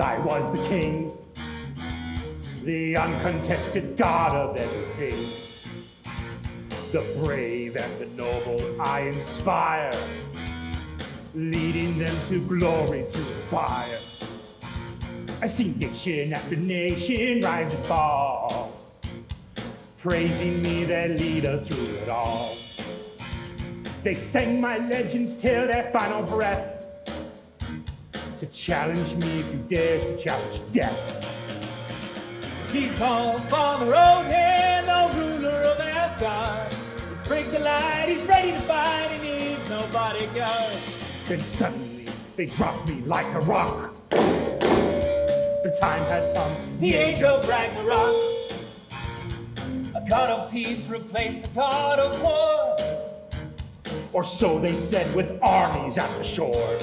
I was the king, the uncontested god of everything. The brave and the noble I inspire, leading them to glory through fire. I see nation after nation rise and fall, praising me, their leader through it all. They sang my legends till their final breath to challenge me if you dares to challenge death. Keep on from the road here, no ruler of Asgard. He's break the light, he's ready to fight, he needs no bodyguard. Then suddenly they dropped me like a rock. The time had come. The age of Ragnarok. A god of peace replaced the god of war. Or so they said with armies at the shore.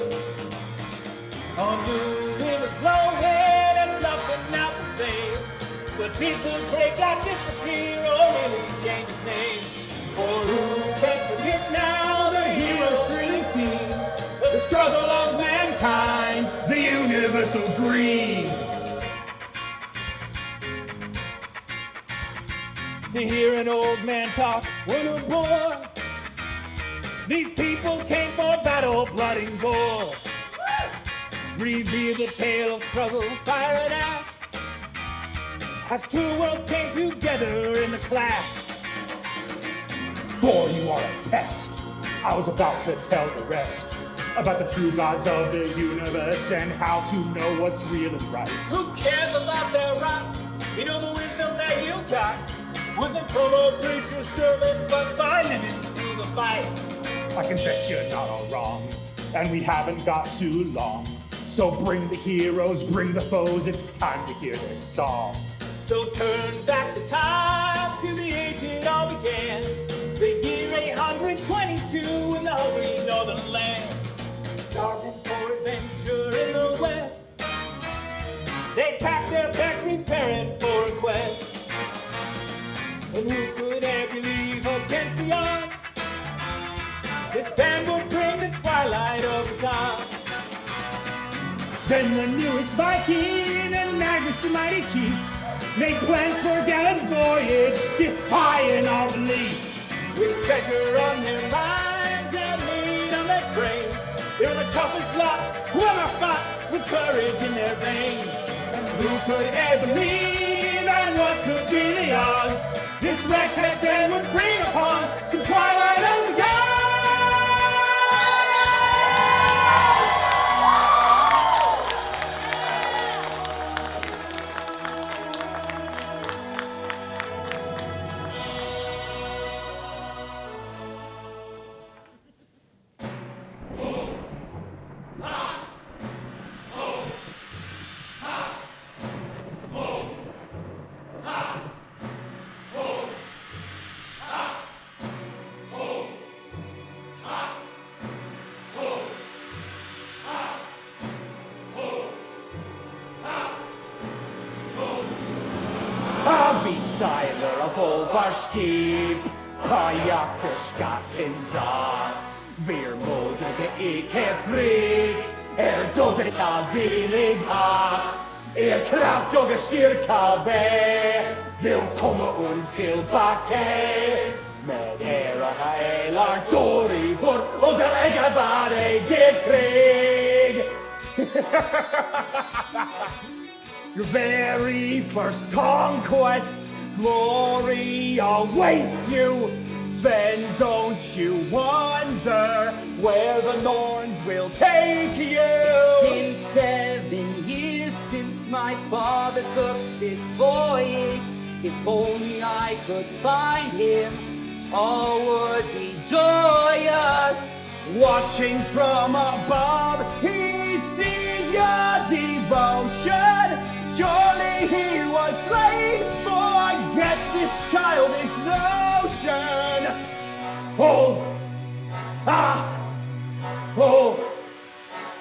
On blue rivers flowing and bluffing out the bay. But people break like disappear or really change his name. For who can forget now the hero's thrilling scene? The struggle of mankind, The universal green. to hear an old man talk when a boy. These people came for battle, blood and gore. Reveal the tale of struggle, fire and ash. As two worlds came together in the clash. For you are a pest. I was about to tell the rest about the true gods of the universe and how to know what's real and right. Who cares about their rock? You know the wisdom that you got. Wasn't from a preacher's servant, but by living through the fight. I confess you're not all wrong, and we haven't got too long. So bring the heroes, bring the foes, it's time to hear their song. So turn back the time to the age it all began. The year 822 in the holy northern lands. Starving for adventure in the west. They packed their bags preparing for a quest. And who could ever believe against the odds? This band will Then the newest Viking and Magnus the mighty chief made plans for a gallant voyage, defying all belief. With treasure on their minds and need on their brains. They're the toughest lot who ever fought with courage in their veins. And who could ever believe and what could be the odds? This reckless end would bring upon Your very first conquest, glory awaits you. Sven, don't you wonder where the Norns will take you? It's been seven years since my father took this voyage. If only I could find him, all would be joyous. Watching from above, your devotion. Surely he was slain. Forget this childish notion. Oh, ah, oh.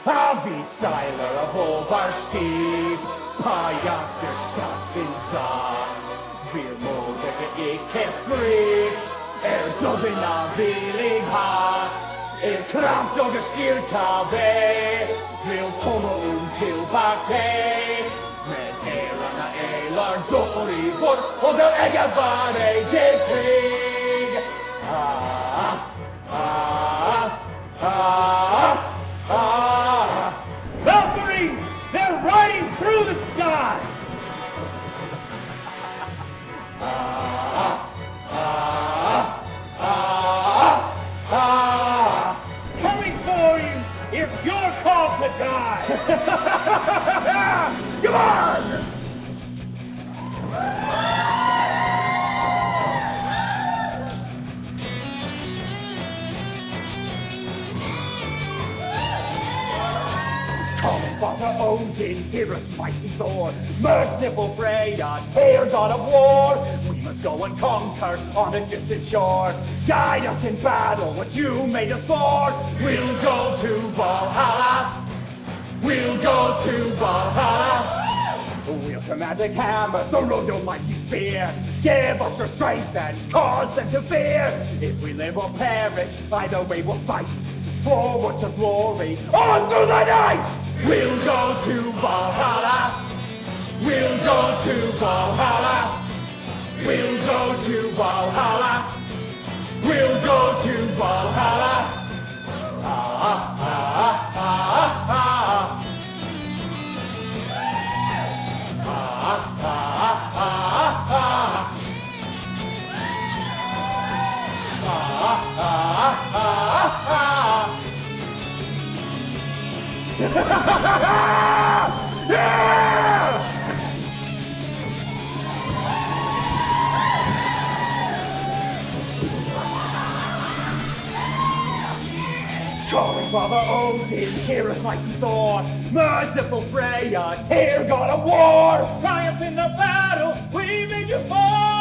I'll be seiler of Olvarskip, kajakker skatten satt. Veermodige ikke frykt, er døden av villighet. Er kraft og styrka ved, Välkomna uns tillbaka med herrarna Elar, Dorivor och den äger det krig. Ah, ah, ah, ah. Come on! Father Odin, hear us, mighty Thor, merciful Freya, dear God of war. We must go and conquer on a distant shore. Guide us in battle, what you made us for. We'll go to Valhalla. We'll go to Valhalla. Wield your magic hammer, throw your mighty spear. Give us your strength and cause them to fear. If we live or perish, either way we'll fight. Forward to glory, on through the night! We'll go to Valhalla. We'll go to Valhalla. We'll go to Valhalla. We'll go to Valhalla. Ah, Calling Father oh, Odin, hear us, mighty Thor, merciful Freya, tear God of war. Triumph in the battle, we made you fall.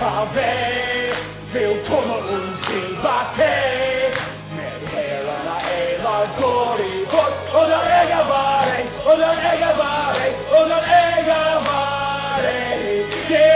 Är styrka väg Välkomna uns tillbaka Med herrarna Evar Gorivor Och den äger vare, och den äger vare, och den äger vare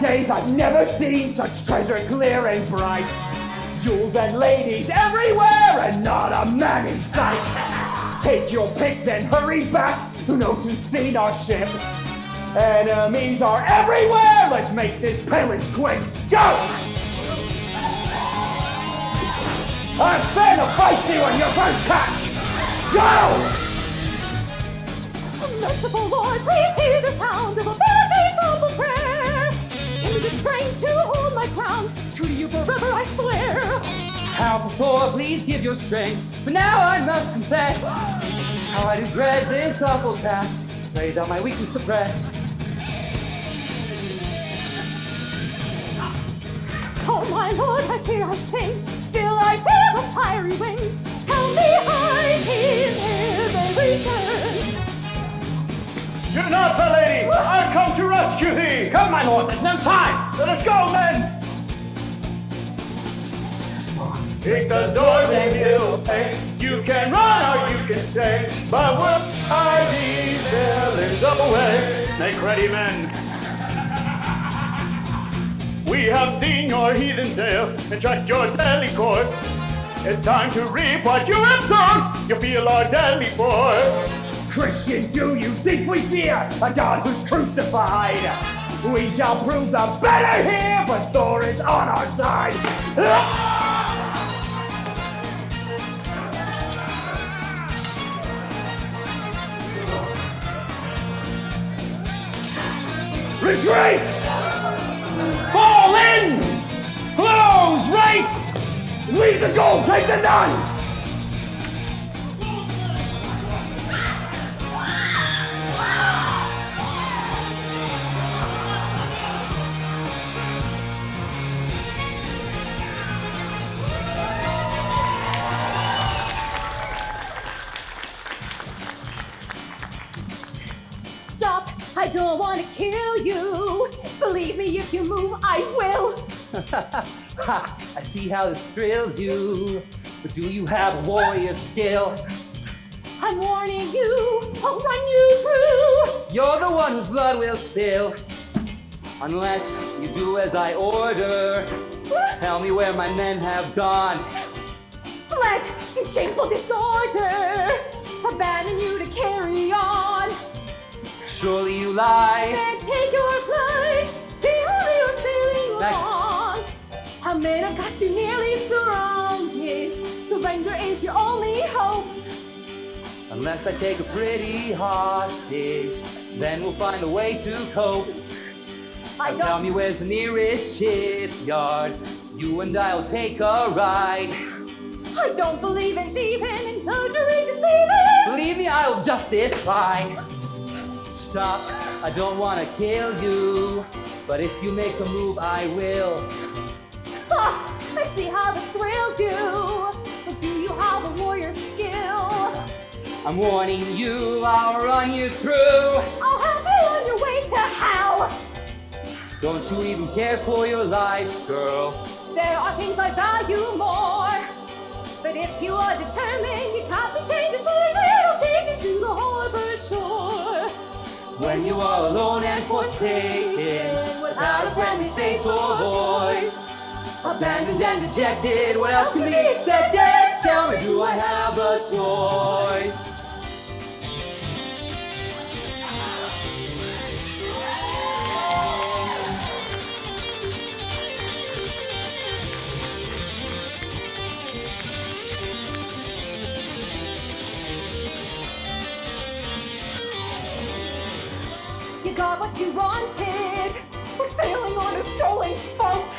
days, I've never seen such treasure clear and bright. Jewels and ladies everywhere, and not a man in sight. Take your pick, then hurry back who knows who've seen our ship. Enemies are everywhere. Let's make this pillage quick. Go! I'm fight you on your first catch. Go! Merciful Lord, please hear the sound of a very humble prayer. The strength to hold my ground. True to you forever, I swear. Powerful Thor, please give your strength. But now I must confess how I do dread this awful task. Pray thou my weakness suppress. Oh my lord, I fear I sing. Still I feel the fiery wings. Tell me hide him ere they return. Do not, fair lady! I've come to rescue thee! Come, my lord, there's no time. Let us go, then! Kick the doors and you'll pay. You can run or you can say, but we'll these villains up away. Make ready, men. We have seen your heathen sails and tracked your deadly course. It's time to reap what you have sown. You feel our deadly force. Christian, do you think we fear a God who's crucified? We shall prove the better here, but Thor is on our side. Ah! Retreat! Fall in! Close right! Leave the gold, take the none! If you move, I will. ha, I see how this thrills you. But do you have warrior skill? I'm warning you. I'll run you through. You're the one whose blood will spill. Unless you do as I order. Tell me where my men have gone. Let in shameful disorder. Abandon you to carry on. Surely you lie. Then take your flight. See how you're sailing Back. along. How men have got you nearly surrounded. Surrender is your only hope. Unless I take a pretty hostage, then we'll find a way to cope. I tell me where's the nearest shipyard. You and I'll take a ride. I don't believe in thieving and perjury deceiving. Believe me, I'll justify. Stop, I don't want to kill you. But if you make a move, I will. Ah, I see how this thrills you. But do you have a warrior skill? I'm warning you, I'll run you through. I'll have you on your way to hell. Don't you even care for your life, girl? There are things I value more. But if you are determined, you can't be changed for a little take you to the harbor shore. When you are alone and forsaken, without a friendly face or voice, abandoned and dejected, what else can be expected? Tell me, do I have a choice? You got what you wanted. We're sailing on a stolen boat.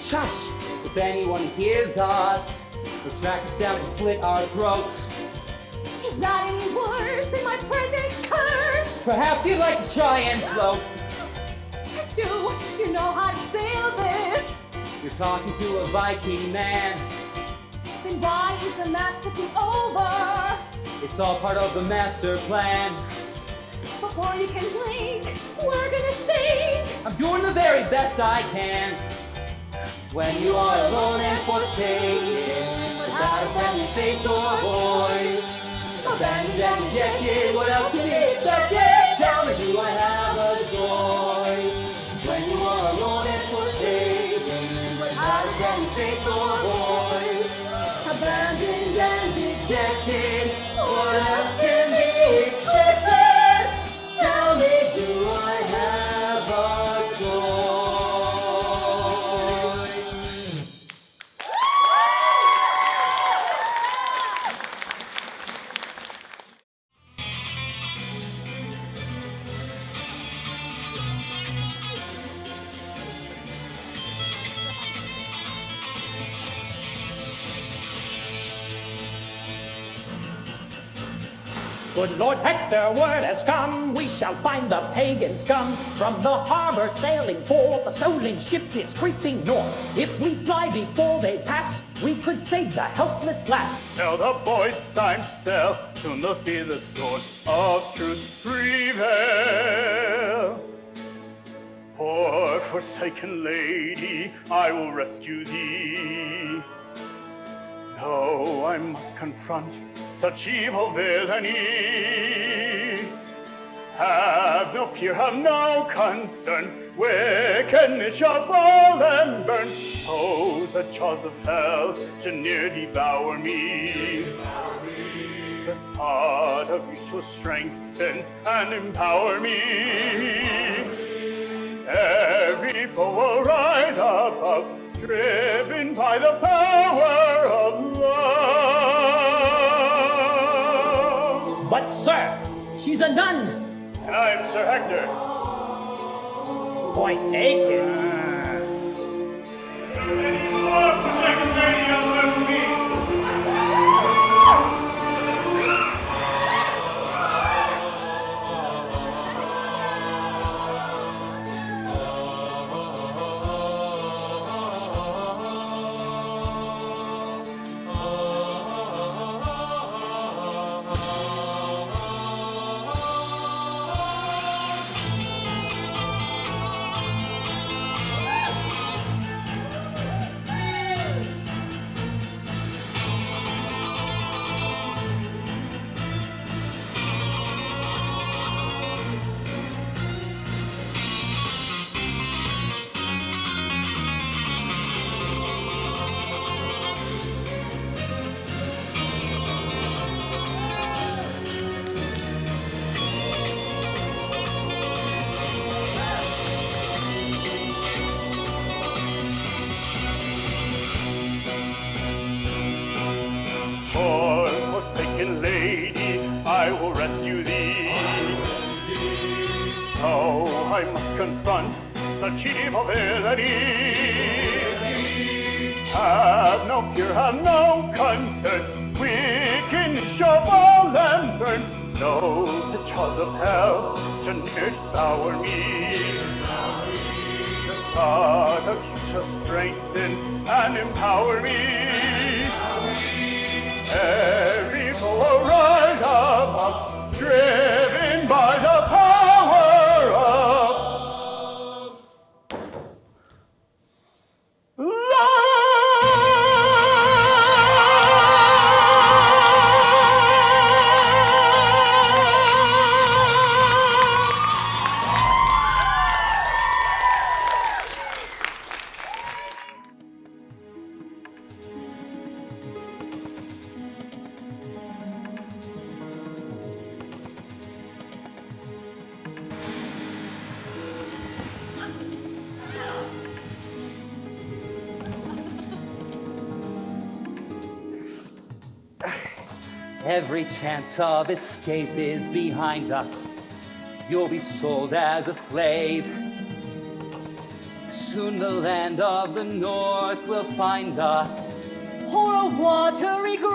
Shush! If anyone hears us, they'll track us down and slit our throats. Is that any worse than my present curse? Perhaps you'd like to try and float. Do you know how to sail this? You're talking to a Viking man. Then why is the map tipping over? It's all part of the master plan. Before you can blink, we're gonna sink. I'm doing the very best I can. When you are alone and forsaken, without a friendly face or voice, abandoned and rejected, what else can be expected? Tell me, do I have Good Lord Hector, word has come, we shall find the pagan scum. From the harbor sailing forth, a stolen ship is creeping north. If we fly before they pass, we could save the helpless lass. Tell the boys it's time to sail, soon they'll see the sword of truth prevail. Poor forsaken lady, I will rescue thee. Though I must confront such evil villainy. Have no fear, have no concern, wickedness shall fall and burn. Oh, the jaws of hell shall near devour me. The thought of you shall strengthen and empower me. Every foe will rise above, driven by the power of love. But, sir, she's a nun. And I'm Sir Hector. Point taken. Poor Have no concern. Wickedness shall fall and burn. No, the jaws of hell shall devour me. The God of you shall strengthen and empower me. Every foe rise above, driven by the chance of escape is behind us. You'll be sold as a slave. Soon the land of the north will find us, or a watery grave.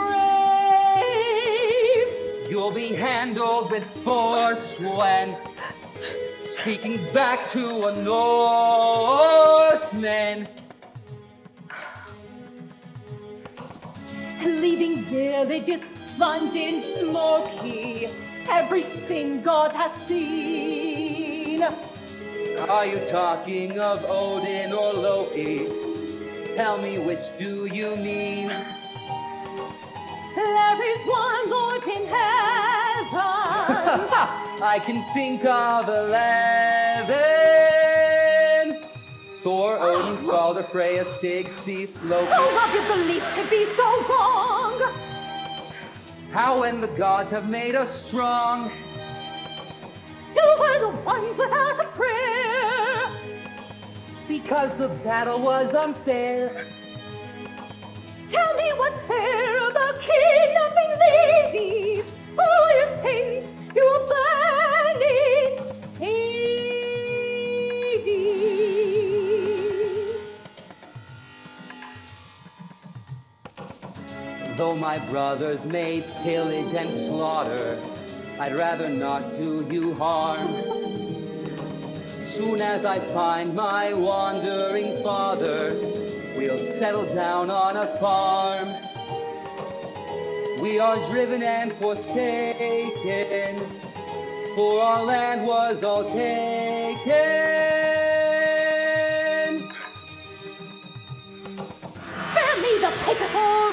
You'll be handled with force when speaking back to a Norseman. Leaving villages plunged in smoky, every sin God has seen. Are you talking of Odin or Loki? Tell me which do you mean? There is one Lord in heaven. I can think of eleven. Thor, Odin, Balder, Freya, Sig, Sif, Loki. All of your beliefs could be so wrong. How when the gods have made us strong? You were the ones without a prayer. Because the battle was unfair. Tell me what's fair about kidnapping ladies. All your sins you will burn Though my brothers made pillage and slaughter, I'd rather not do you harm. Soon as I find my wandering father, we'll settle down on a farm. We are driven and forsaken, for our land was all taken. Spare me the pitiful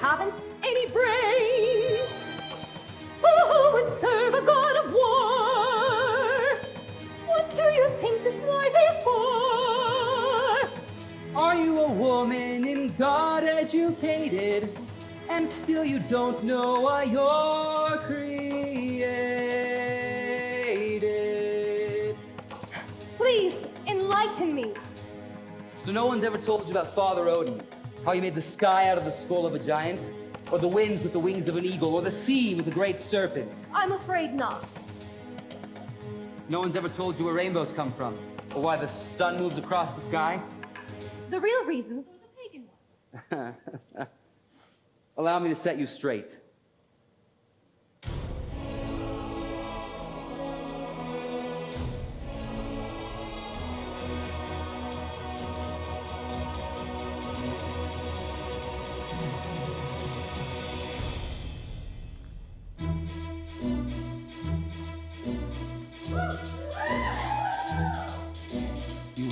haven't any brains. Who would serve a god of war? What do you think this life is for? Are you a woman in God educated, and still you don't know why you're created? Please enlighten me. So no one's ever told you about Father Odin, how he made the sky out of the skull of a giant, or the winds with the wings of an eagle, or the sea with a great serpent. I'm afraid not. No one's ever told you where rainbows come from, or why the sun moves across the sky. The real reasons were the pagan ones. Allow me to set you straight.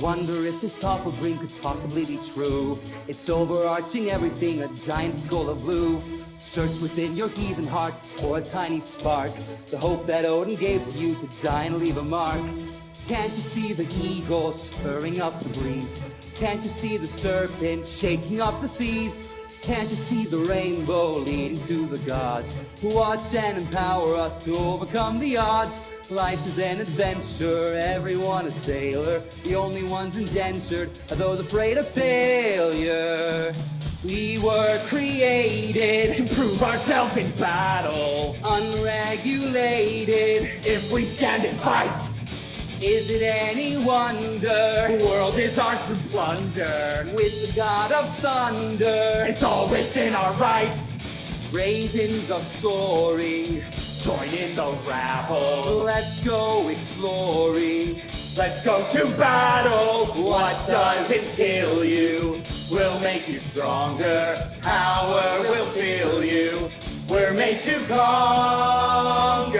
Wonder if this awful dream could possibly be true. It's overarching everything, a giant skull of blue. Search within your heaving heart for a tiny spark. The hope that Odin gave to you to die and leave a mark. Can't you see the eagle stirring up the breeze? Can't you see the serpent shaking up the seas? Can't you see the rainbow leading to the gods who watch and empower us to overcome the odds? Life is an adventure, everyone a sailor. The only ones indentured are those afraid of failure. We were created To prove ourselves in battle. unregulated. If we stand and fight, Is it any wonder? the world is ours to plunder. With the god of thunder, It's all within our rights. ravens are soaring. Join in the rabble. Let's go exploring. Let's go to battle. What doesn't kill you will make you stronger. Power will fill you. We're made to conquer.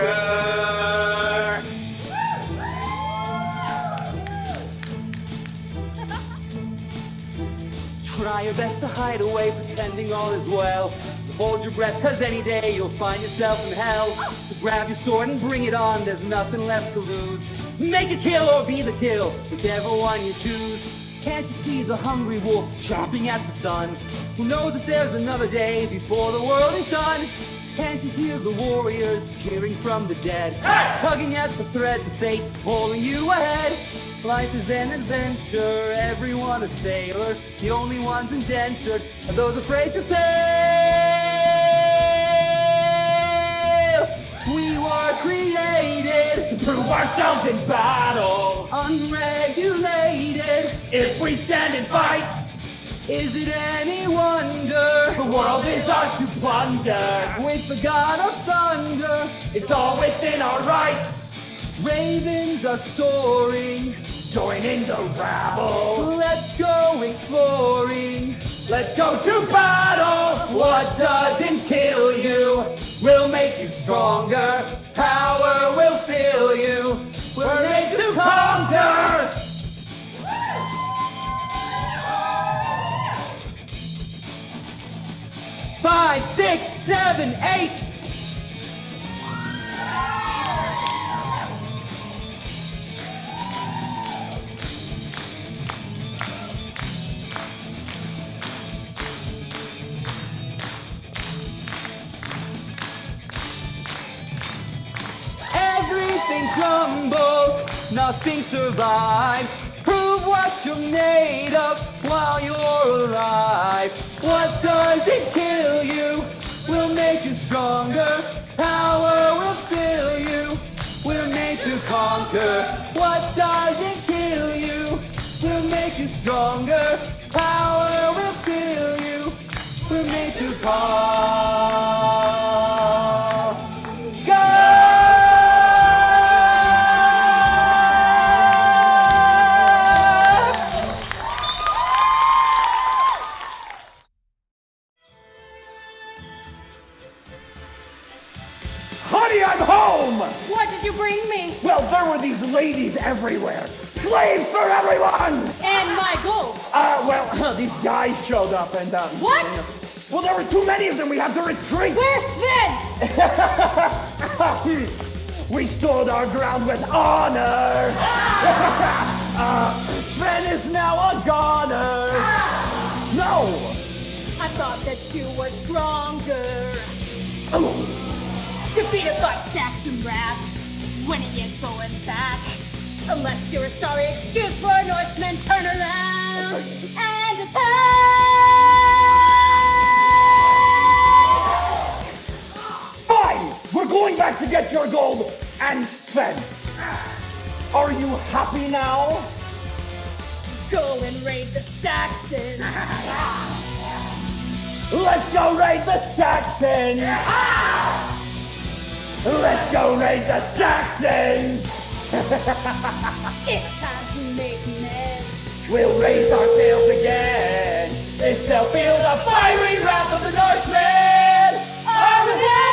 Try your best to hide away, pretending all is well. Hold your breath, cause any day you'll find yourself in hell. So grab your sword and bring it on, there's nothing left to lose. Make a kill or be the kill, whichever one you choose. Can't you see the hungry wolf chomping at the sun? Who knows if there's another day before the world is done? Can't you hear the warriors cheering from the dead? Tugging at the threads of fate, pulling you ahead. Life is an adventure, everyone a sailor. The only ones indentured are those afraid to fail. We were created, To prove ourselves in battle. unregulated. If we stand and fight, Is it any wonder? the world is ours to plunder. With the god of thunder, It's all within our rights. Ravens are soaring. Join in the rabble. Let's go exploring. Let's go to battle. What doesn't kill you will make you stronger. Power will fill you. We're made to conquer. Five, six, seven, eight. Everything crumbles, nothing survives. Prove what you're made of while you're alive. What doesn't kill you will make you stronger. Power will fill you. We're made to conquer. What doesn't kill you will make you stronger. Power will fill you. We're made to conquer. Well, there were these ladies everywhere. Slaves for everyone! And my gold. Uh, well, these guys showed up and, um... What? Well, there were too many of them. We have to retreat. Where's Sven? we stood our ground with honor. uh, Sven is now a goner. No! I thought that you were stronger. Oh. Defeated by Saxon rats. When he ain't going back. Unless you're a sorry excuse for a Norseman turn around and attack. Fine! We're going back to get your gold and Sven. Are you happy now? Go and raid the Saxons. Let's go raid the Saxons! Let's go raid the Saxons! It's time to make amends. We'll raise our sails again. They'll feel the fiery wrath of the Northmen! Admit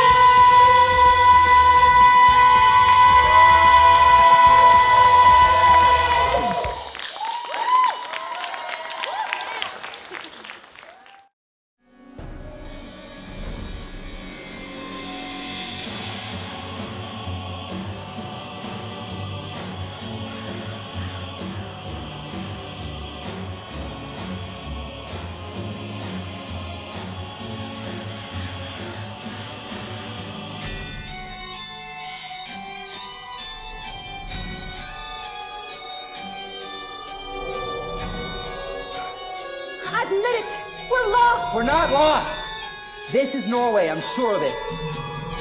is Norway, I'm sure of it.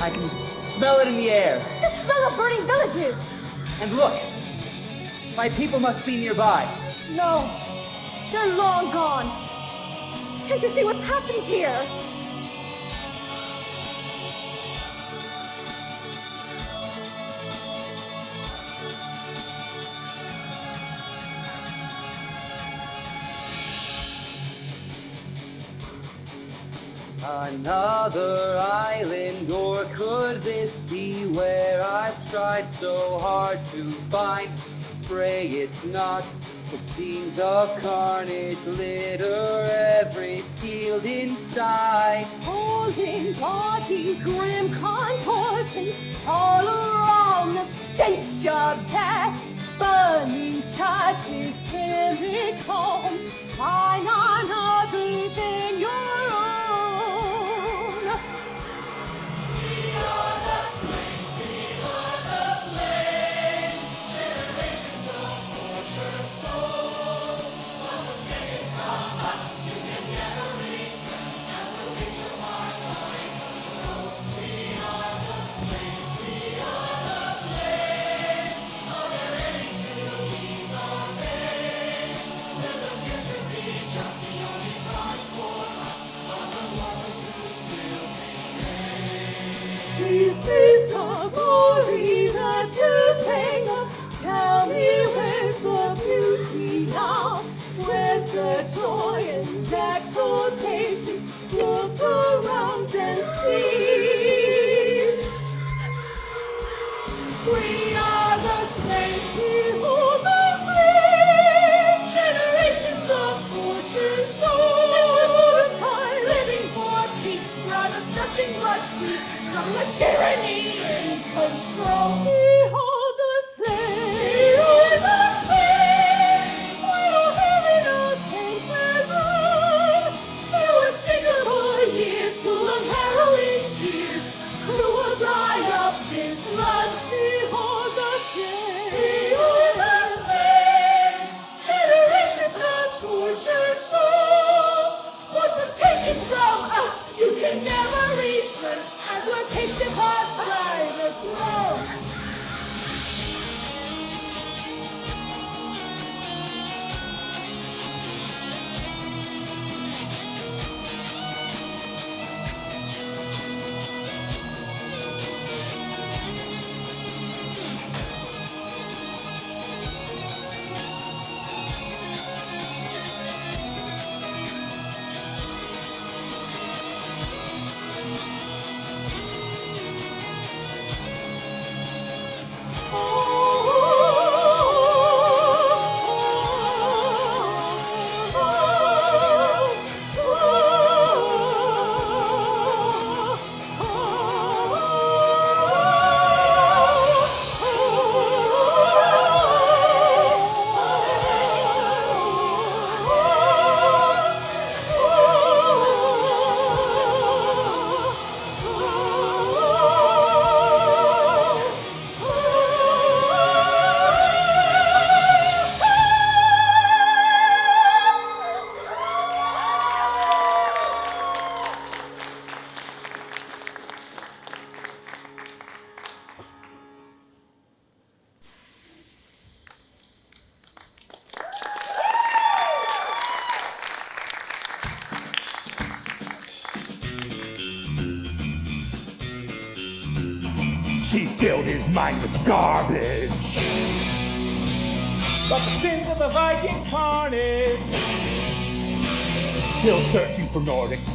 I can smell it in the air. The smell of burning villages. And look, my people must be nearby. No, they're long gone. Can't you see what's happened here? Another island, or could this be where I've tried so hard to find? Pray it's not. The scenes of carnage litter every field inside. Holding bodies, grim contortions, all around the stench of death. Burning churches, pillaged homes, find on everything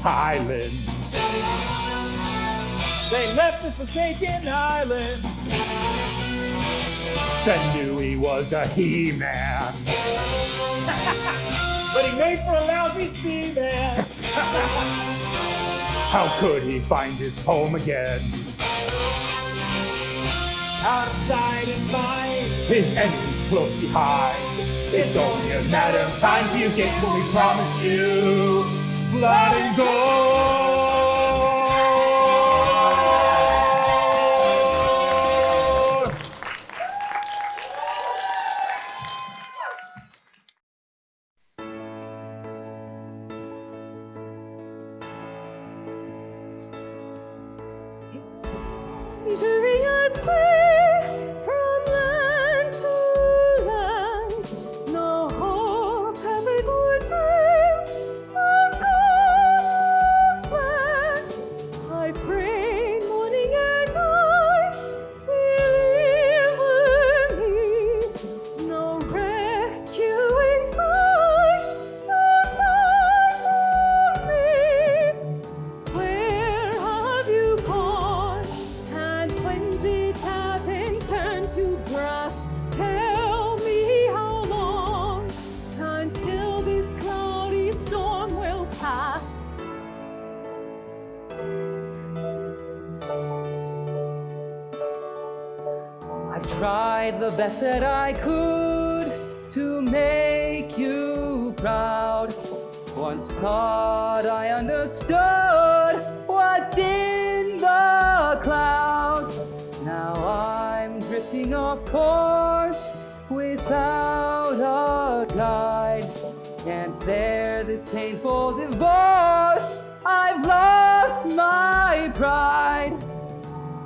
highlands. They left the forsaken island. Senui was a he-man. But he made for a lousy seaman. How could he find his home again? Out of sight and mind. His enemies close behind. It's only a matter of time you get what we promised you. Blood and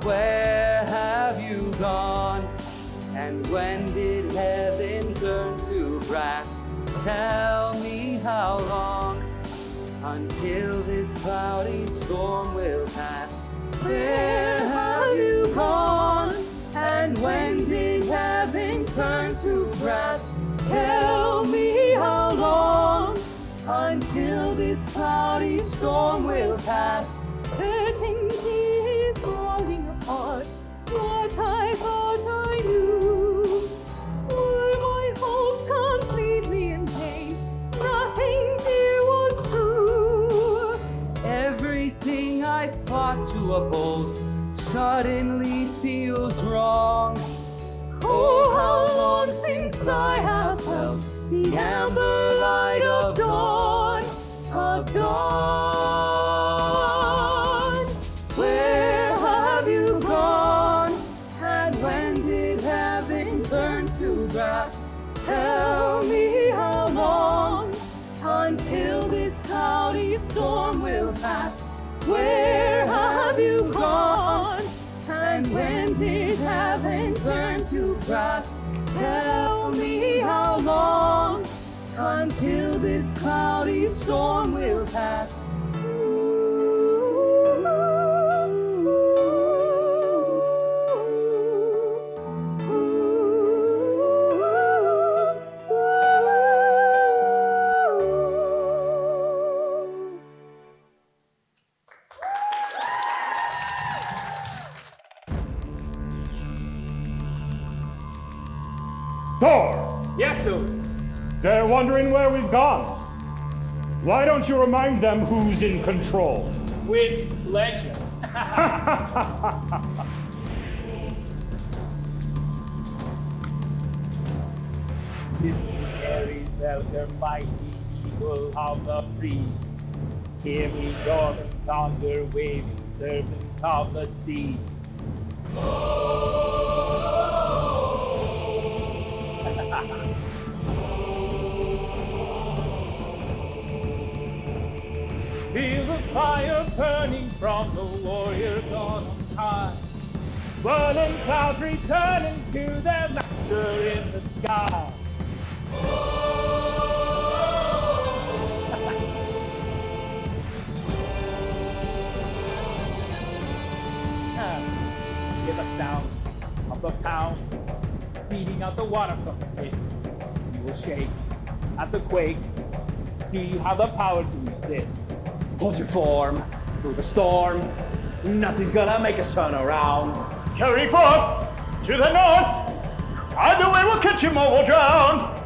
Where have you gone? And when did heaven turn to brass? Tell me how long until this cloudy storm will pass. Where have you gone? And when did heaven turn to brass? Tell me how long until this cloudy storm will pass. Fought suddenly feels wrong. Oh, how long since I have felt the amber light of dawn, of dawn. Storm Why don't you remind them who's in control? With pleasure. This Aries elder mighty eagle of the breeze. Hear me roar thunder, waving servants of the sea. Feel the fire burning from the warriors on high. Whirling clouds returning to their master in the sky. Hear the sound of the pound beating out the water from the pit. You will shake at the quake. Do you have the power to resist? Hold your form through the storm. Nothing's gonna make us turn around. Carry forth to the north. Either way we'll catch him or will drown.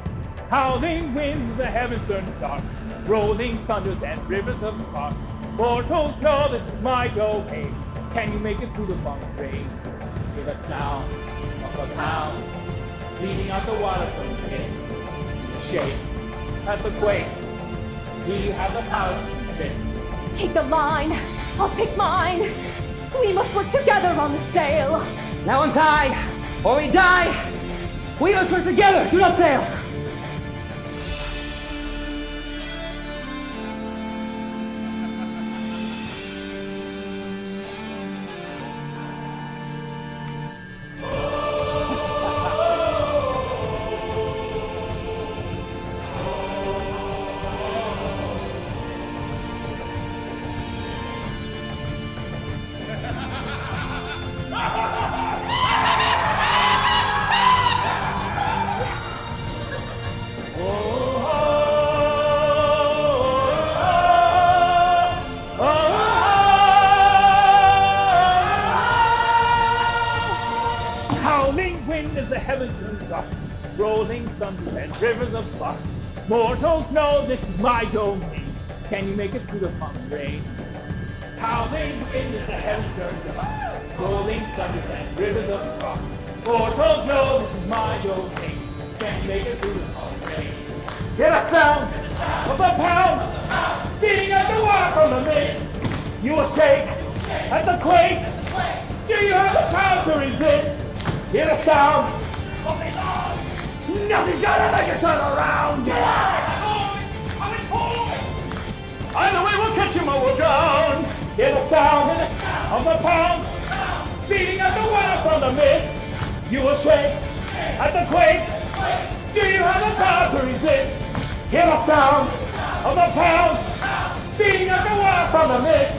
Howling winds, the heavens turn dark. Rolling thunders and rivers of spark. Mortals know this is my domain. Can you make it through the funk rain? Hear the sound of a pound leading out the water from the pit. Shake at the quake. Do you have the power? Take the line, I'll take mine. We must work together on the sail. Now untie, or we die. We must work together. Do not fail. Of the pound beating at the water from the mist. You will shake at the quake. Do you have the power to resist? Hear the sound of the pound beating at the water from the mist.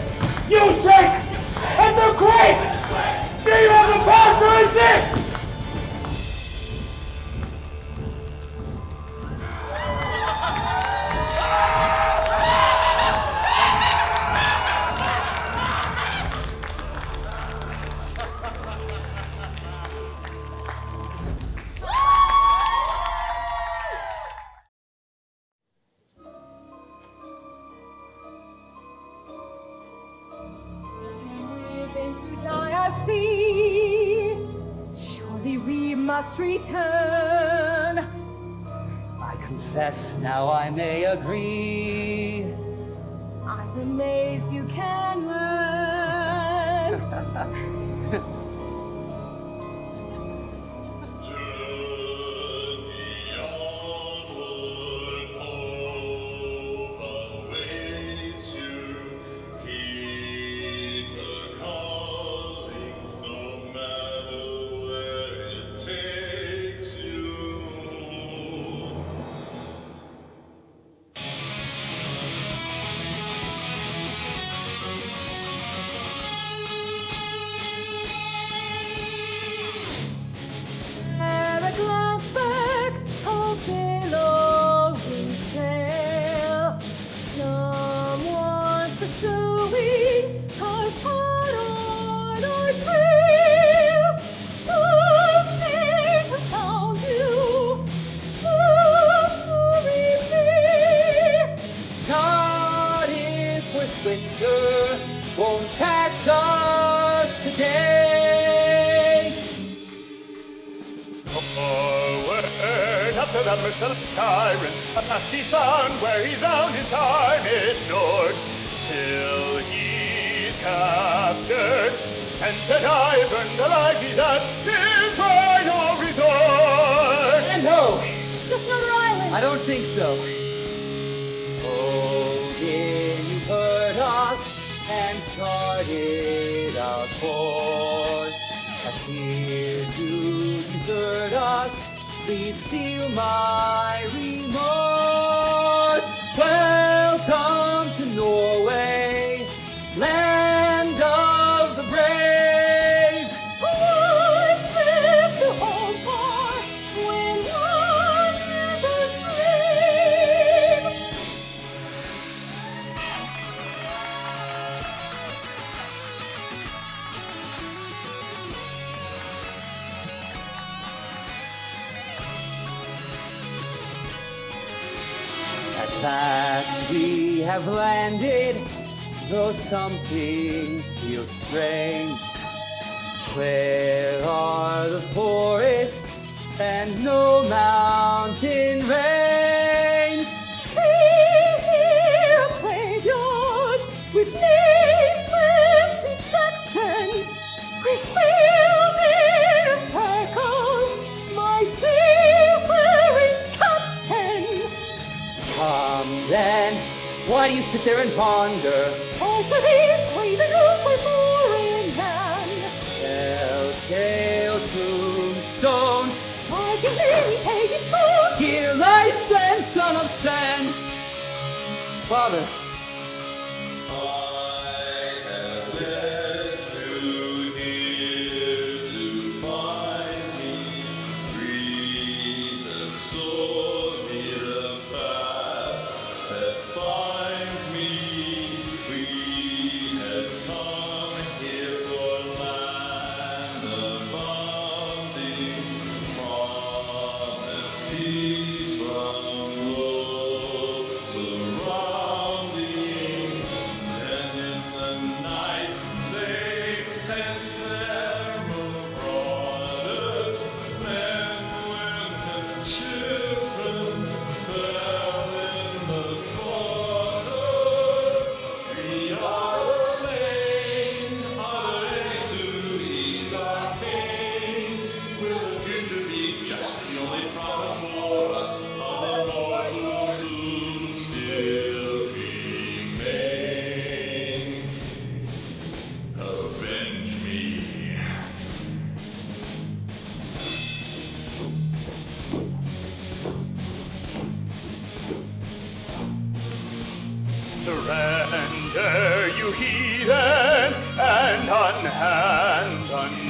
You shake at the quake. Do you have the power to resist?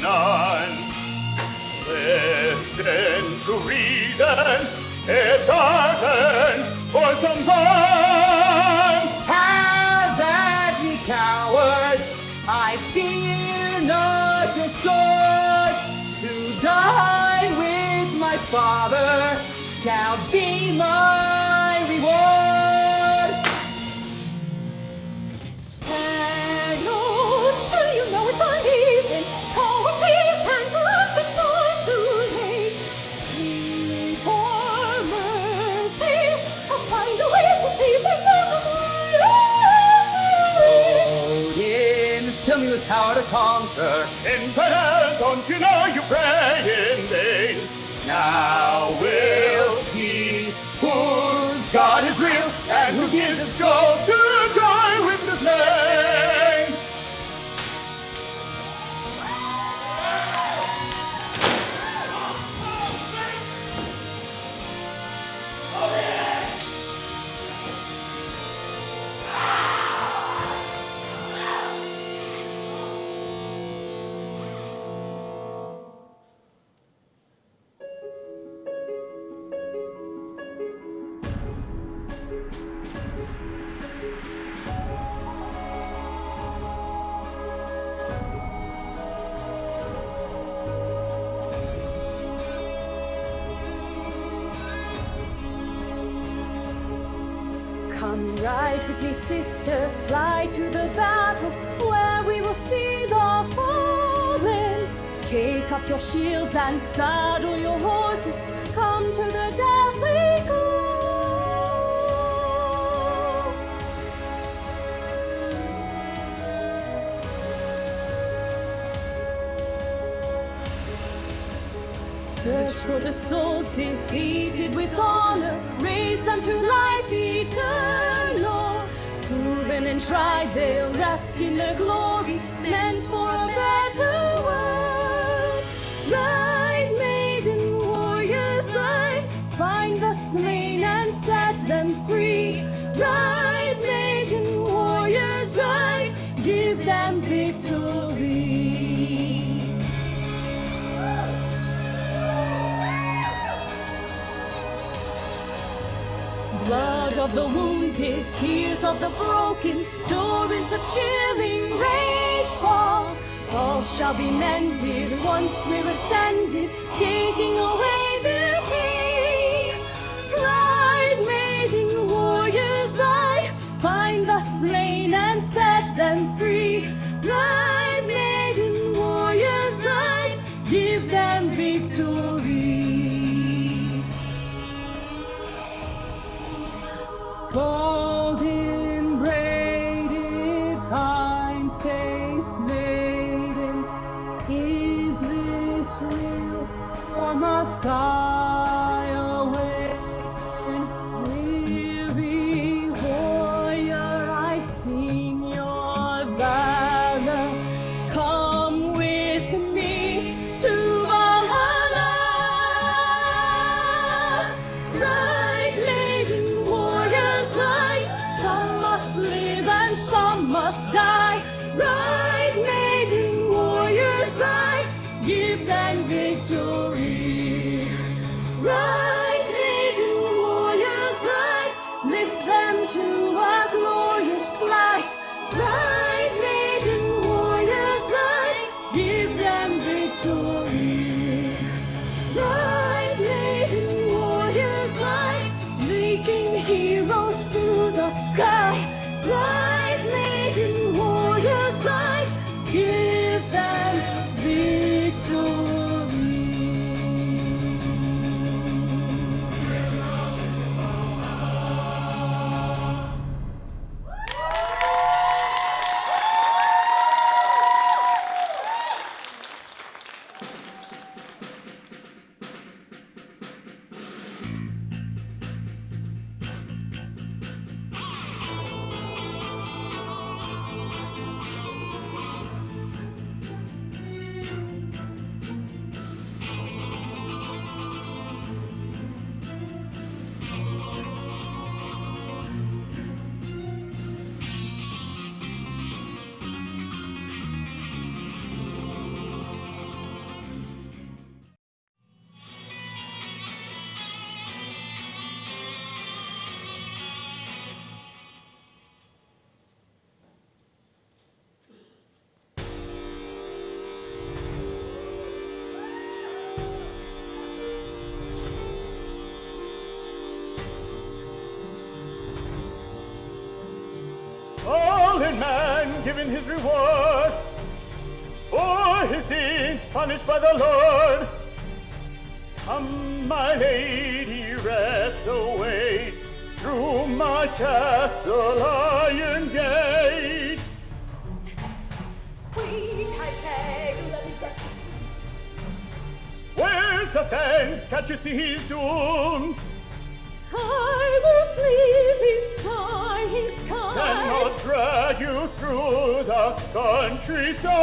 none. Listen to reason, it's our turn for some fun. conquer. In don't you know you pray in vain? Now we. and saddle your horses, come to the dazzling. Search for the souls defeated with honor, raise them to life eternal. Proven and tried, they'll rest in the glory meant for a better of the wounded, tears of the broken, torrents of chilling rainfall. All shall be mended once we're ascended, taking away their pain. Ride, maiden warriors, ride, find the slain and set them free. Golden man given his reward for his sins punished by the Lord. Come, my lady, rest awaits through my castle iron gate. Wait, I beg, let me get Where's the sense? Can't you see he's doomed? I won't leave his time, his time. Drag you through the countryside.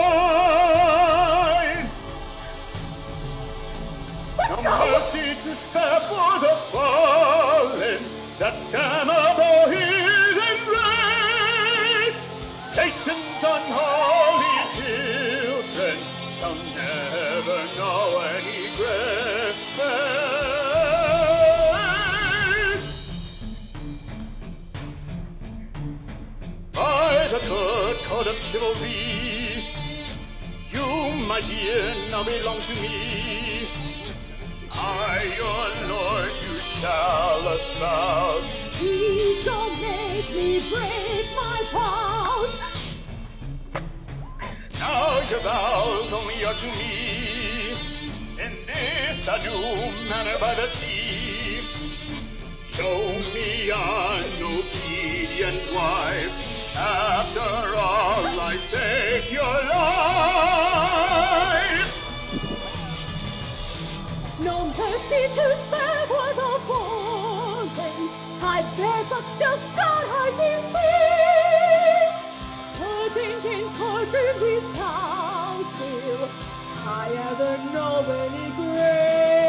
No mercy to spare for the fallen, that damnable hidden race. Satan's unholy children shall never know any grace. Chivalry, you, my dear, now belong to me. I, your lord, you shall espouse. Please don't make me break my vows. Now your vows only are to me. In this a new manor by the sea. Show me an obedient wife. After all, I save your life. No mercy to spare fallen. I God I be free. Putting in courtroom without will. I ever know any grace.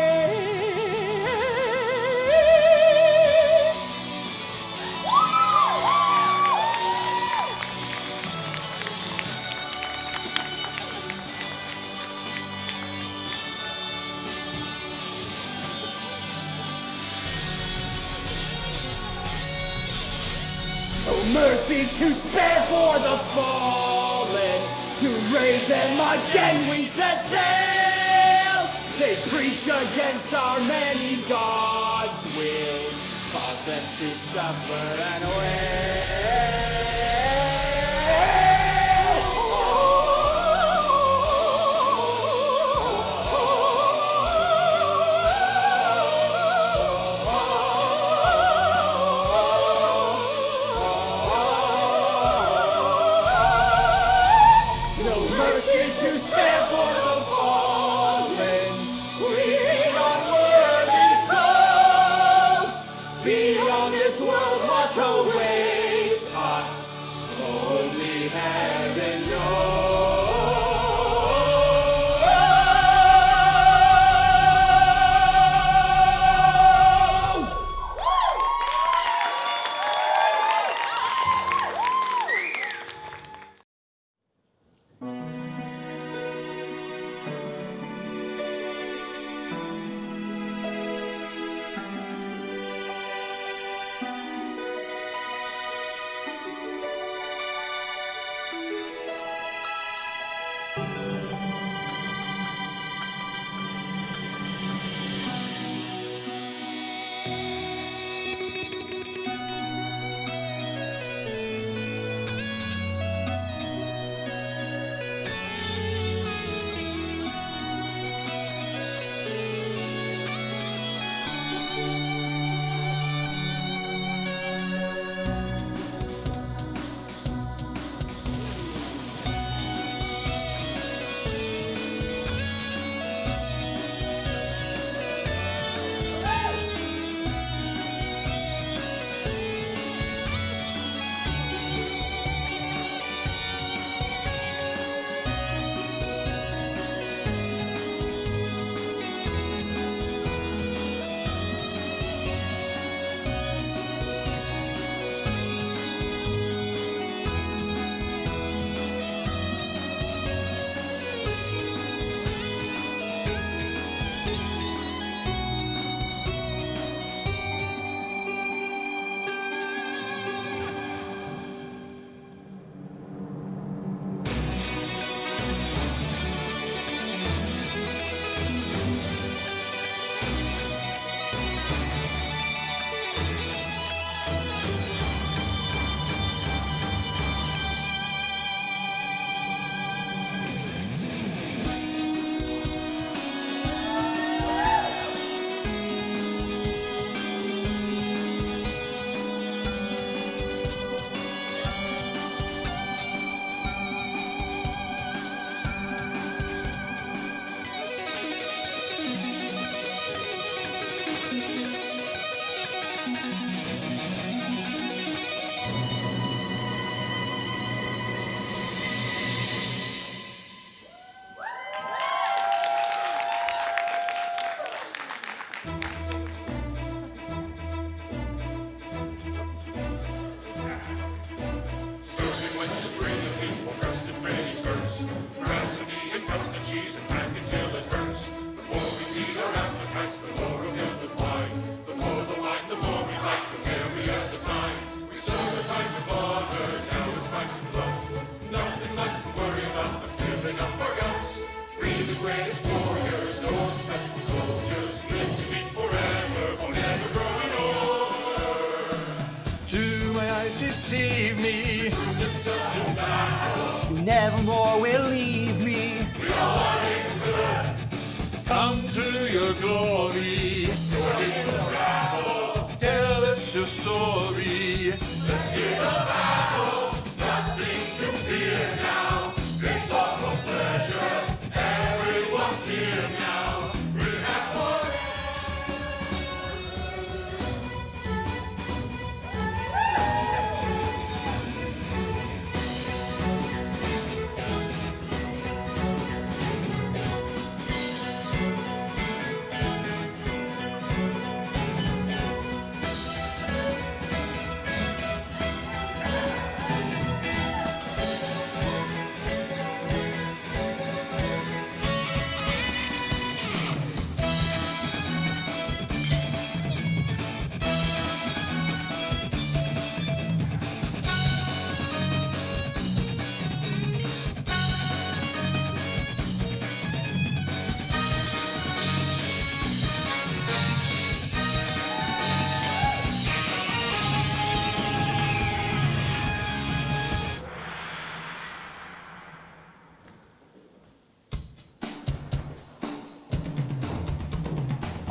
Mercies to spare for the fallen, to raise them again we set sail. They preach against our many gods' will, cause them to suffer and wail.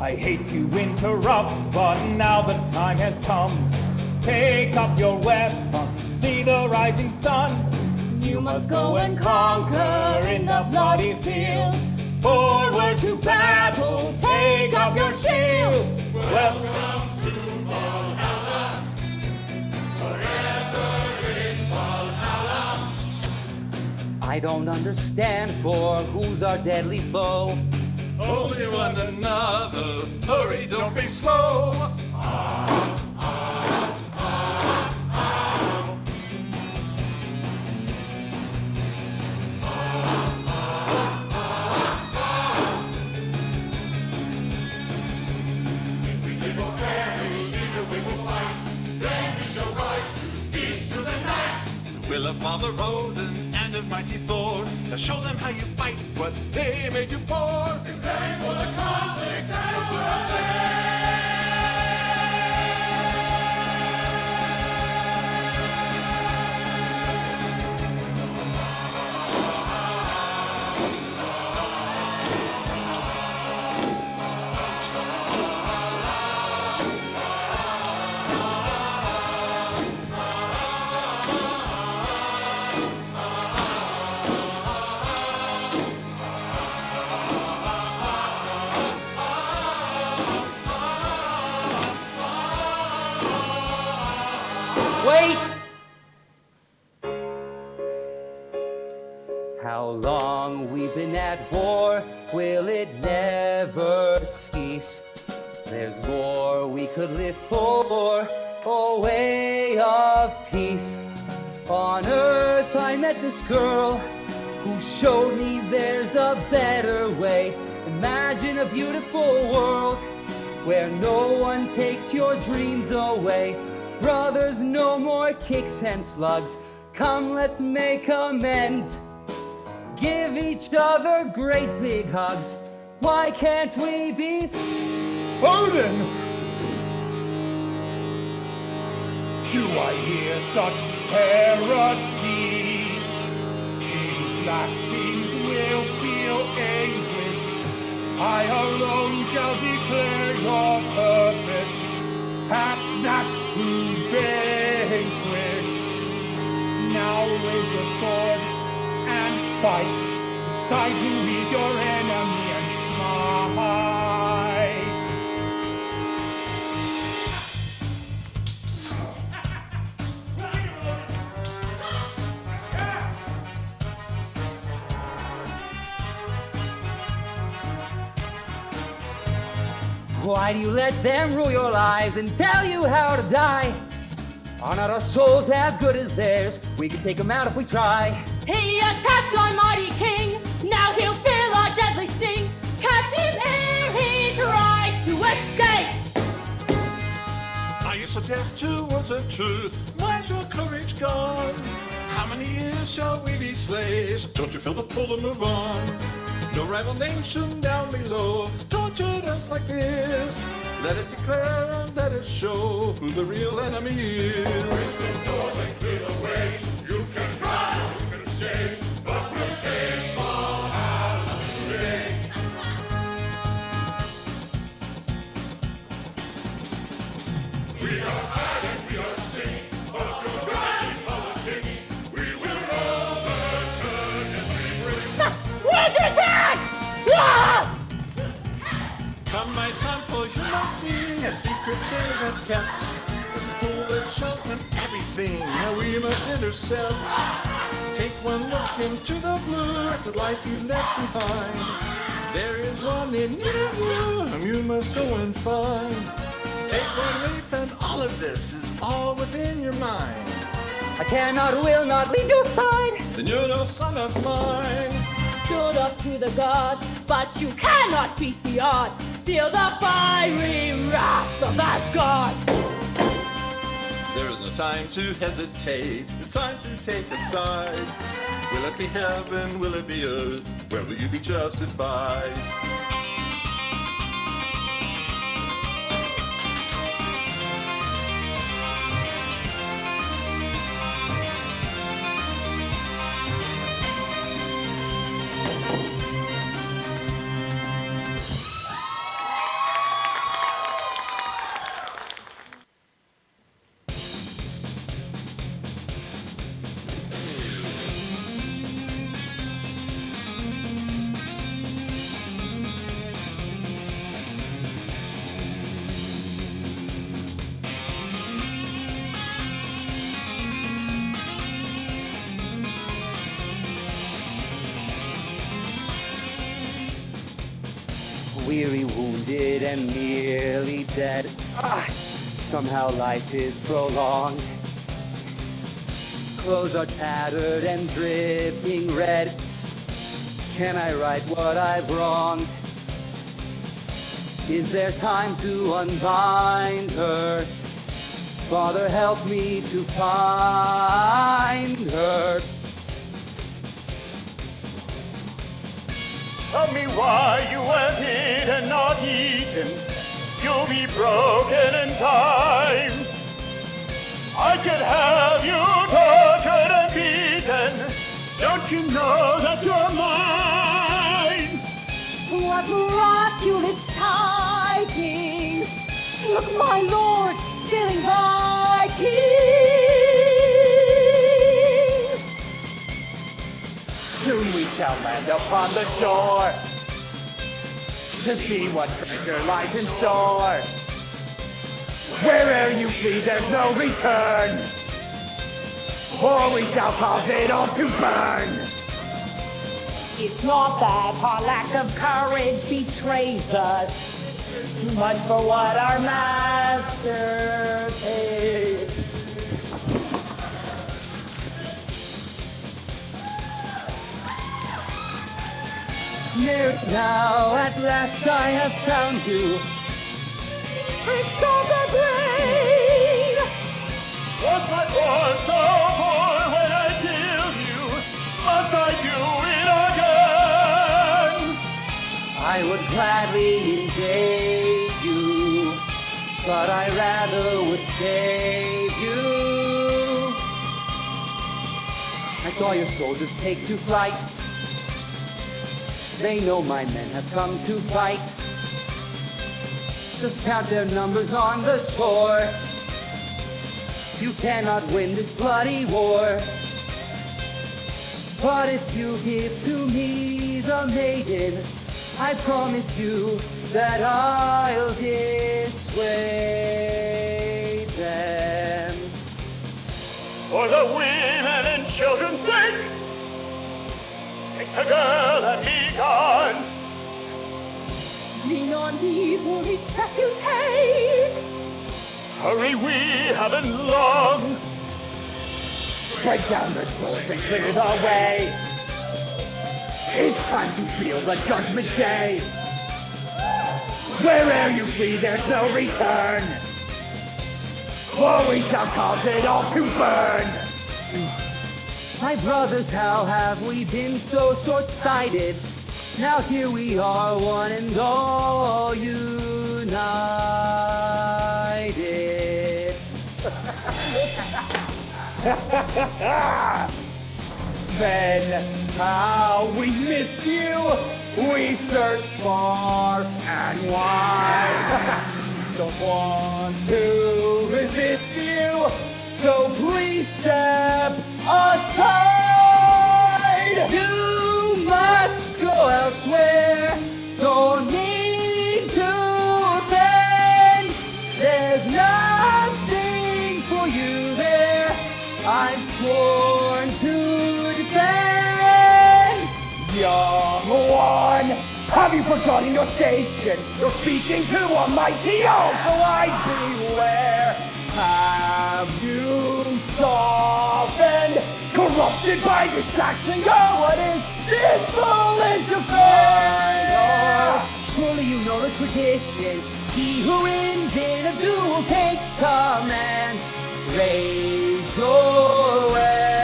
I hate to interrupt, but now the time has come. Take up your weapon, see the rising sun. You must go and conquer in the bloody field. Forward to battle, take up your shield. Welcome to Valhalla. Forever in Valhalla. I don't understand, for who's our deadly foe? Only one another. Hurry, don't be slow. If we live or perish, either we will fight. Then we shall rise to feast through the night. Will Father Odin of mighty Thor. Now show them how you fight, what they made you for. Preparing for the conflict and the world's end. At war, will it never cease? There's more we could live for, a way of peace. On earth I met this girl who showed me there's a better way. Imagine a beautiful world where no one takes your dreams away. Brothers, no more kicks and slugs. Come, let's make amends. Give each other great big hugs. Why can't we be Odin! Do I hear such heresy? These blasphemies will feel anguish. I alone shall declare your purpose. At that true vanquish. Now raise your sword and fight. Your enemy and. Why do you let them rule your lives and tell you how to die? Are not our souls as good as theirs? We can take them out if we try. He attacked our mighty king. Now he'll feel our deadly sting. Catch him ere he tries to escape. Are you so deaf to words of truth? Why's your courage gone? How many years shall we be slaves? Don't you feel the pull to move on? No rival nation down below tortured us like this. Let us declare and let us show who the real enemy is. Break the doors and clear the way. Secret they have kept. There's a pool that shows them everything. Now we must intercept. Take one look into the blue at the life you left behind. There is one in need of you, whom you must go and find. Take one leap, and all of this is all within your mind. I cannot, will not leave your side. Then you're no son of mine. Stood up to the gods, but you cannot beat the odds. Feel the fiery wrath of Asgard. There is no time to hesitate. It's time to take a side. Will it be heaven? Will it be earth? Where will you be justified? Weary, wounded, and nearly dead. Ah, somehow life is prolonged. Clothes are tattered and dripping red. Can I right what I've wronged? Is there time to unbind her? Father, help me to find her. Tell me why you went in and not eaten. You'll be broken in time. I could have you tortured and beaten. Don't you know that you're mine? What miraculous tidings! Look, my lord, sailing! Soon shall land upon the shore to see what treasure lies in store. Where'er you flee, there's no return, for we shall cause it all to burn. It's not that our lack of courage betrays us. Too much for what our master paid. Near now, at last I have found you. Prince of the Brain! Was I born so poor when I killed you? Must I do it again? I would gladly invade you, but I rather would save you. I saw your soldiers take to flight. They know my men have come to fight. Just count their numbers on the shore. You cannot win this bloody war. But if you give to me the maiden, I promise you that I'll dissuade them. For the women and children's sake, take the girl and be gone. Lean on me for each step you take. Hurry, we haven't long. Break down the doors and clear the way. It's time to feel the judgment day. Where'er you flee, there's no return. We shall cause it all to burn. My brothers, how have we been so short-sighted? Now here we are, one and all united. Then how we miss you, we search far and wide. Don't want to resist you, so please step aside. You must go elsewhere. No need to bend. There's nothing for you there. I'm sworn to defend. Young one, have you forgotten your station? You're speaking to a mighty owl, so I beware. Have you softened? Corrupted by the Saxon God, what is this foolish affair? Surely you know the tradition. He who wins in a duel takes command. Raise your weapon.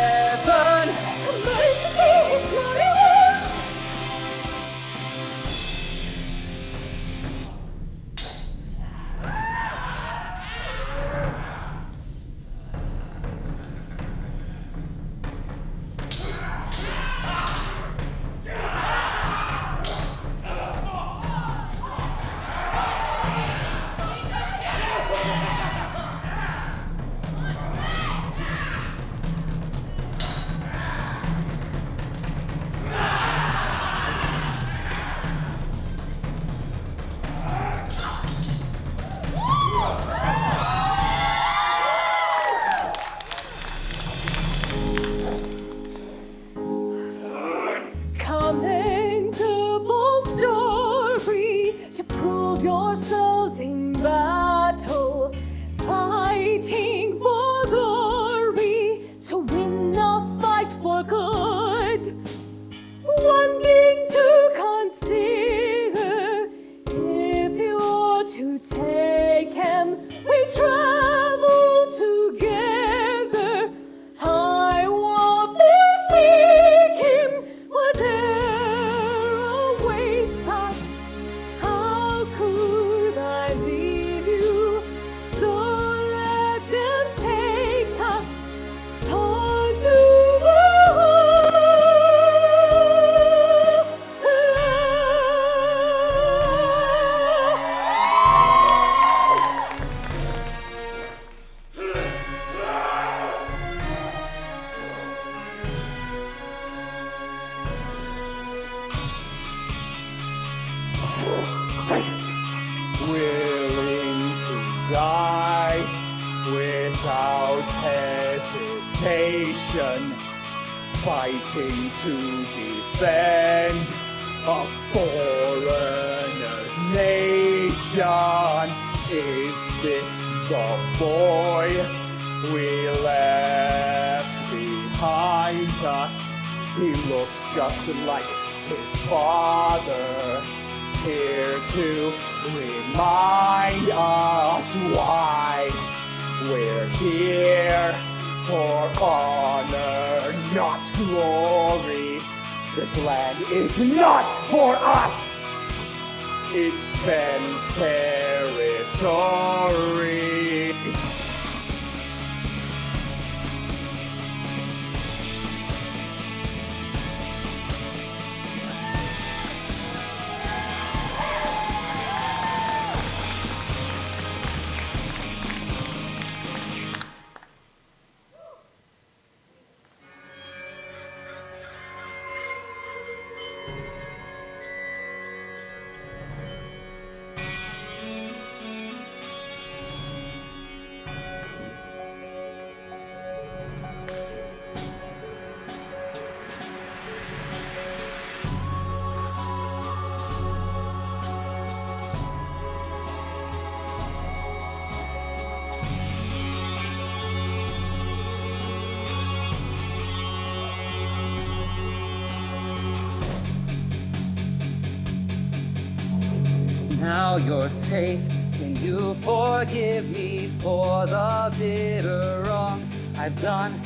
Safe. Can you forgive me for the bitter wrong I've done?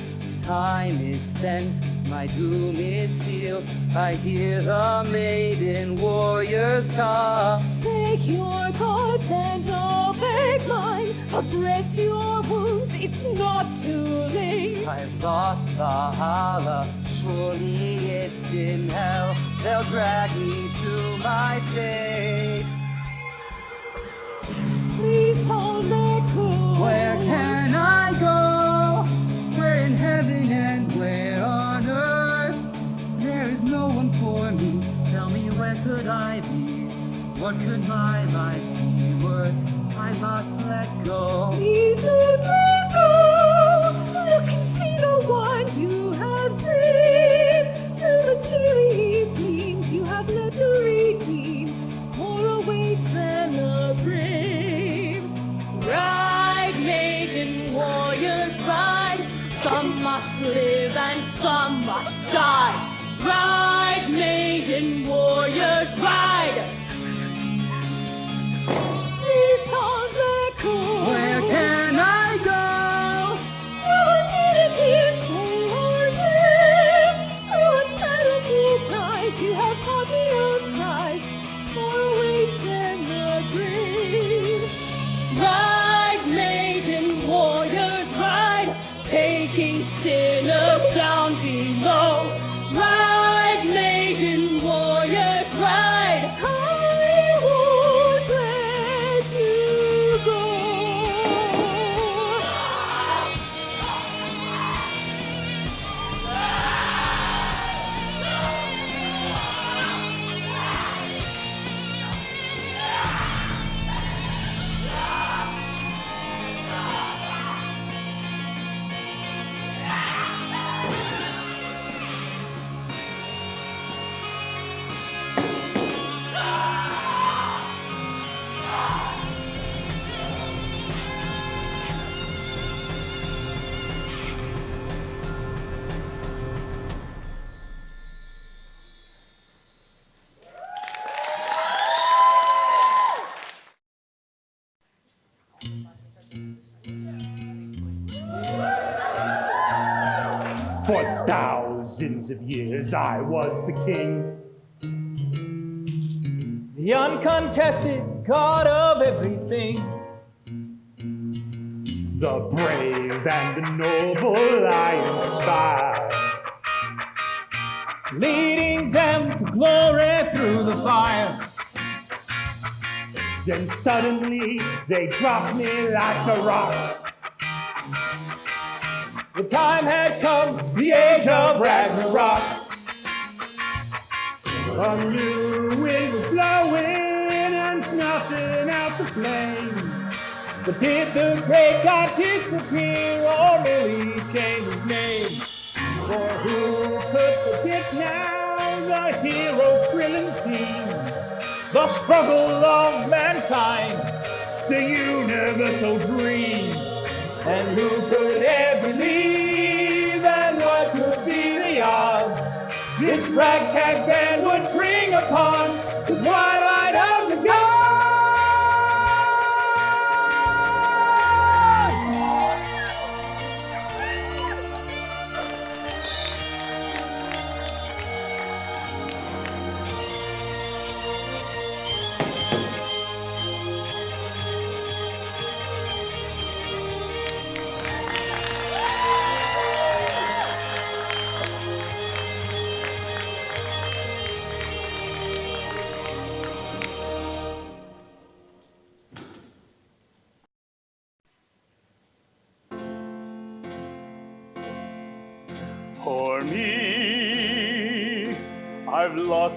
Time is spent, my doom is sealed. I hear the maiden warriors come. Take your cards and I'll take mine. I'll dress your wounds, it's not too late. I've lost the Valhalla, surely it's in hell. They'll drag me to my fate. Where can I go? Where in heaven and where on earth? There is no one for me. Tell me where could I be? What could my life be worth? I must let go. Please let go. Was the king. The uncontested God of everything. The brave and the noble I inspire. leading them to glory through the fire. Then suddenly they dropped me like a rock. The time had come, the age of Ragnarok. A new wind was blowing and snuffing out the flames. But did the great God disappear or merely change his name? For who could forget now the hero's thrilling theme? The struggle of mankind, The universal dream. and who could ever believe This ragtag band would bring upon twilight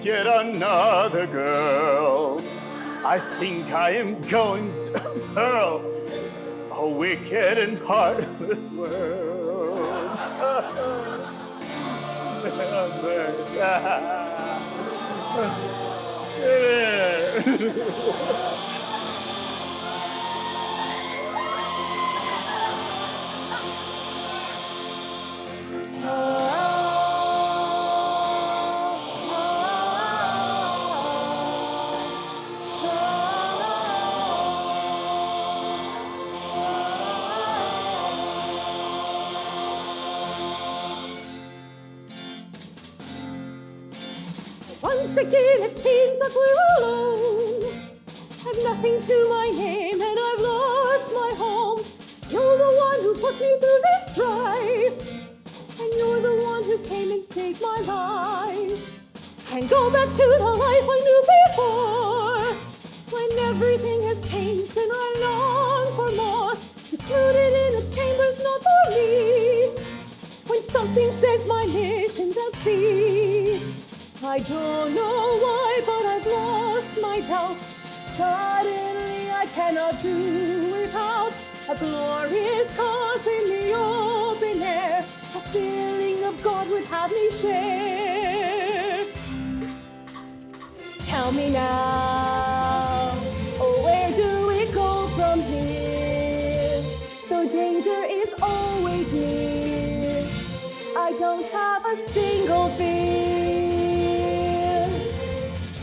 yet another girl. I think I am going to hurl a wicked and heartless world. Once my life. Can't go back to the life I knew before. When everything has changed and I long for more. Secluded in a chamber's not for me. When something says my mission's at sea. I don't know why, but I've lost my doubt. Suddenly I cannot do without a glorious cause in the open air. A feeling of God would have me share. Tell me now, oh, where do we go from here? The danger is always near. I don't have a single fear.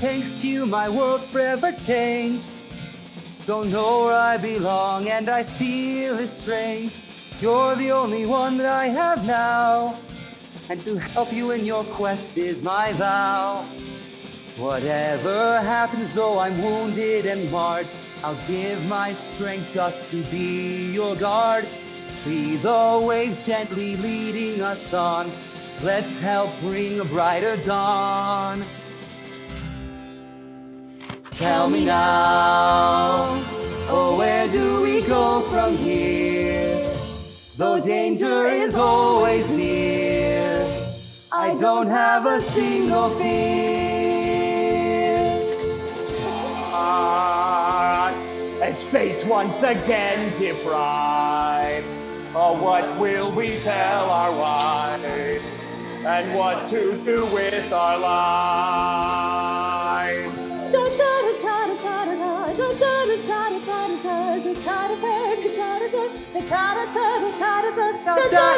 Thanks to you, my world's forever changed. Don't know where I belong, and I feel estranged. You're the only one that I have now, and to help you in your quest is my vow. Whatever happens, though I'm wounded and marred, I'll give my strength just to be your guard. See the waves gently leading us on. Let's help bring a brighter dawn. Tell me now, oh, where do we go from here? Though danger is always near, I don't have a single fear. as fate once again deprives. Oh, what will we tell our wives? And what to do with our lives? Well,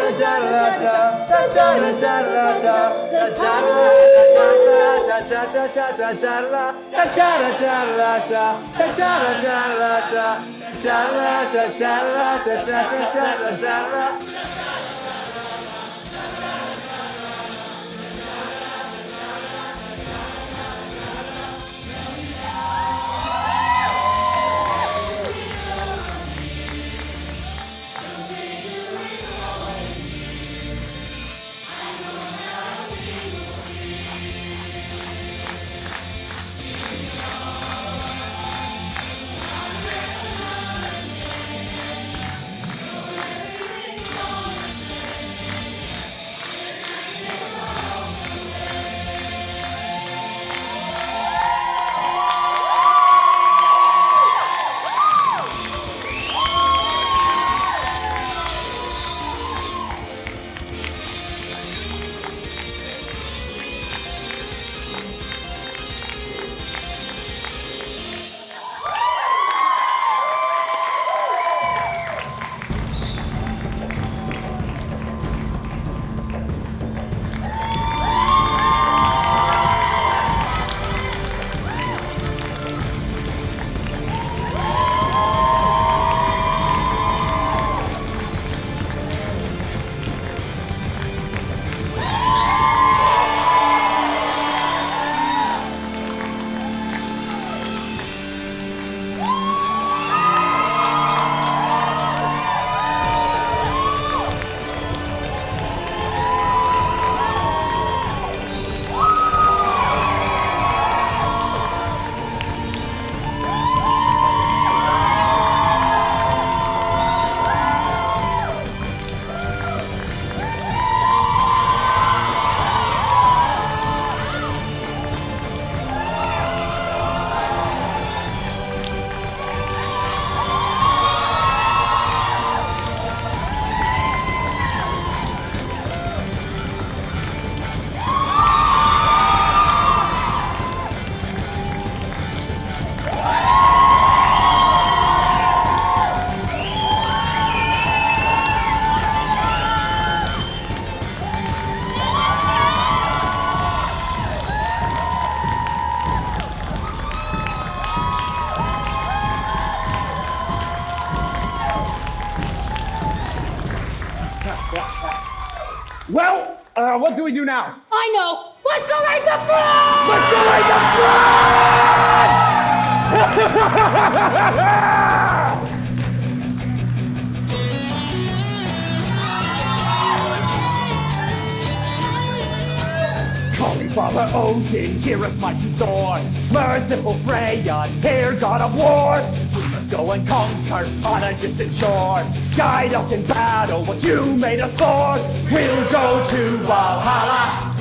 We'll go to Valhalla.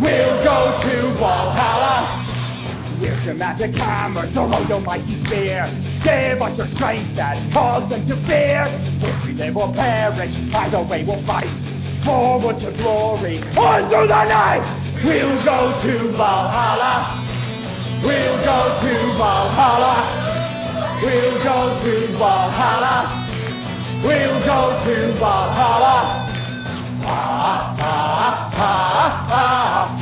We'll go to Valhalla. We're dramatic hammer, throw your mighty spear. Give us your strength and cause them to fear. If we live or perish, either way we'll fight. Forward to glory, on through the night. We'll go to Valhalla. We'll go to Valhalla. We'll go to Valhalla. We'll go to Valhalla. Ah, ah, ah, ah.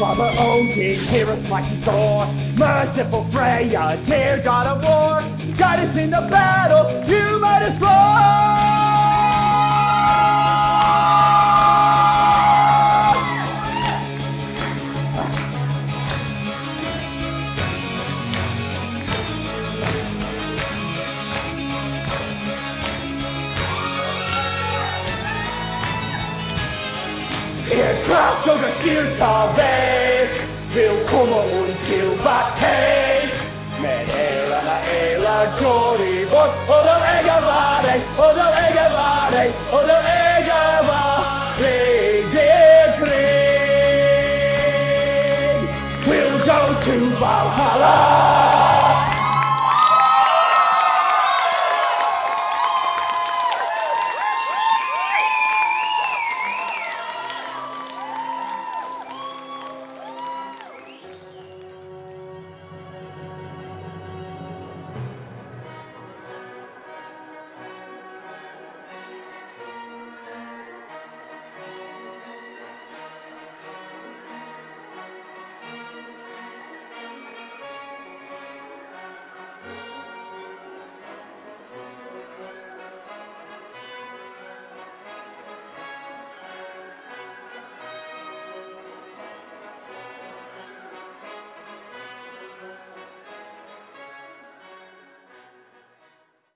Odin, oh, hear us mighty Thor, merciful Freya, dear God of war, guide us in the battle, you might us Kraft och styrka-väg vill komma och silva hej Men älarna älar går i bort och de äger var dig och de äger var dig och Will go to Valhalla